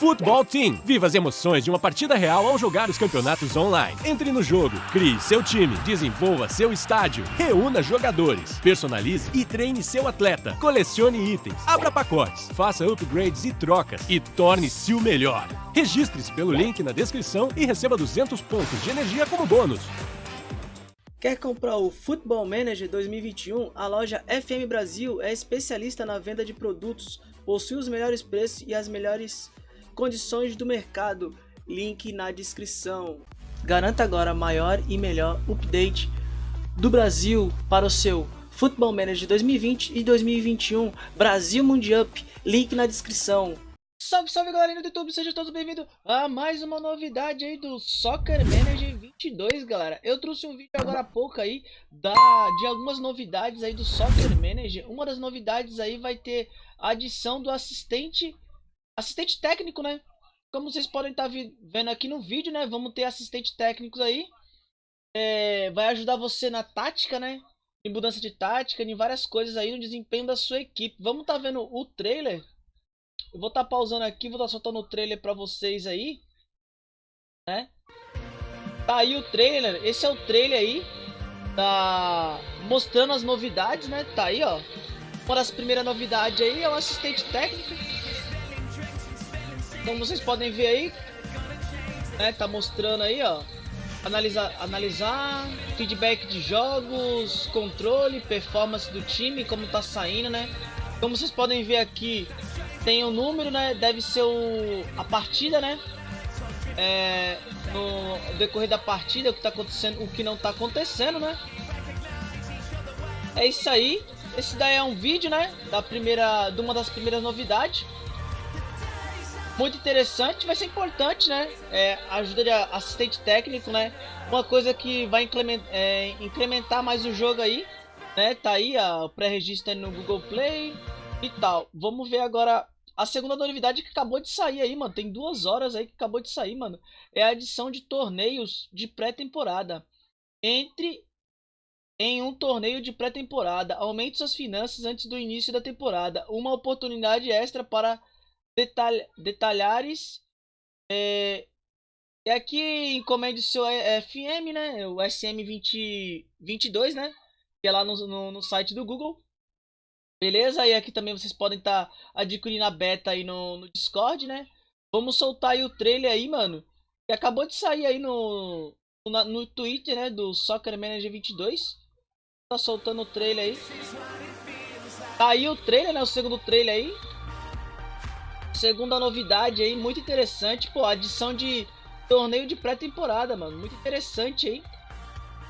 Futebol Team. Viva as emoções de uma partida real ao jogar os campeonatos online. Entre no jogo, crie seu time, desenvolva seu estádio, reúna jogadores, personalize e treine seu atleta, colecione itens, abra pacotes, faça upgrades e trocas e torne-se o melhor. Registre-se pelo link na descrição e receba 200 pontos de energia como bônus. Quer comprar o Football Manager 2021? A loja FM Brasil é especialista na venda de produtos, possui os melhores preços e as melhores condições do mercado, link na descrição. Garanta agora maior e melhor update do Brasil para o seu Football Manager 2020 e 2021 Brasil Mundial, link na descrição. Salve, salve galerinha do YouTube, sejam todos bem-vindos a mais uma novidade aí do Soccer Manager 22, galera. Eu trouxe um vídeo agora há pouco aí da, de algumas novidades aí do Soccer Manager. Uma das novidades aí vai ter a adição do assistente assistente técnico, né? Como vocês podem estar tá vendo aqui no vídeo, né? Vamos ter assistente técnicos aí. É, vai ajudar você na tática, né? Em mudança de tática, em várias coisas aí no desempenho da sua equipe. Vamos estar tá vendo o trailer. Eu vou estar tá pausando aqui, vou estar soltando o trailer para vocês aí. Né? Tá aí o trailer. Esse é o trailer aí. Tá mostrando as novidades, né? Tá aí, ó. Uma das primeiras novidades aí é o assistente técnico como vocês podem ver aí, né, tá mostrando aí, ó, analisar, analisar feedback de jogos, controle, performance do time, como tá saindo, né? Como vocês podem ver aqui, tem o um número, né? Deve ser o, a partida, né? É, no decorrer da partida, o que tá acontecendo, o que não tá acontecendo, né? É isso aí. Esse daí é um vídeo, né? Da primeira, de uma das primeiras novidades muito interessante, vai ser importante, né? É, ajuda de assistente técnico, né? Uma coisa que vai incrementar, é, incrementar mais o jogo aí, né? Tá aí o pré-registro no Google Play e tal. Vamos ver agora a segunda novidade que acabou de sair aí, mano. Tem duas horas aí que acabou de sair, mano. É a adição de torneios de pré-temporada. Entre em um torneio de pré-temporada. Aumente suas finanças antes do início da temporada. Uma oportunidade extra para detalh detalhares. É, e aqui encomende o seu FM, né? O SM2022, né? Que é lá no, no, no, site do Google. Beleza? E aqui também vocês podem estar tá adquirindo a beta aí no, no Discord, né? Vamos soltar aí o trailer aí, mano. Que acabou de sair aí no, no, no Twitter, né? Do Soccer Manager 22. Tá soltando o trailer aí. Tá aí o trailer, né? O segundo trailer aí. Segunda novidade aí, muito interessante, pô, adição de torneio de pré-temporada, mano, muito interessante aí.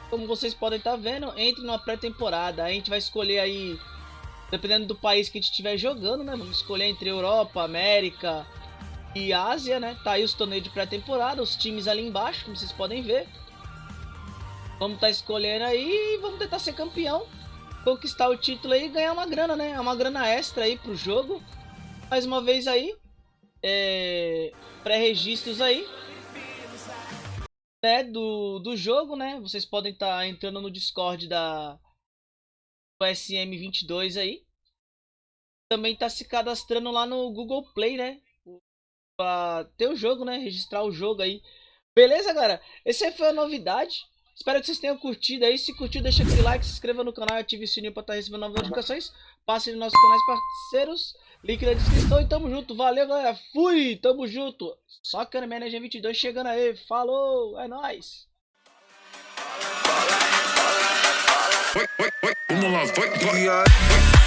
Como vocês podem estar tá vendo, entre numa pré-temporada, a gente vai escolher aí, dependendo do país que a gente estiver jogando, né, vamos escolher entre Europa, América e Ásia, né, tá aí os torneios de pré-temporada, os times ali embaixo, como vocês podem ver. Vamos estar tá escolhendo aí e vamos tentar ser campeão, conquistar o título aí e ganhar uma grana, né, é uma grana extra aí pro jogo. Mais uma vez aí, é, pré-registros aí, né, do, do jogo, né, vocês podem estar tá entrando no Discord da do SM22 aí, também tá se cadastrando lá no Google Play, né, pra ter o jogo, né, registrar o jogo aí, beleza, galera? Essa foi a novidade, Espero que vocês tenham curtido aí. Se curtiu, deixa aquele like, se inscreva no canal e ative o sininho para estar tá recebendo novas notificações. Passe nos nossos canais parceiros. Link na descrição e tamo junto. Valeu, galera. Fui, tamo junto. Só que Manager 22 chegando aí. Falou, é nóis. Vamos lá, vai, vai.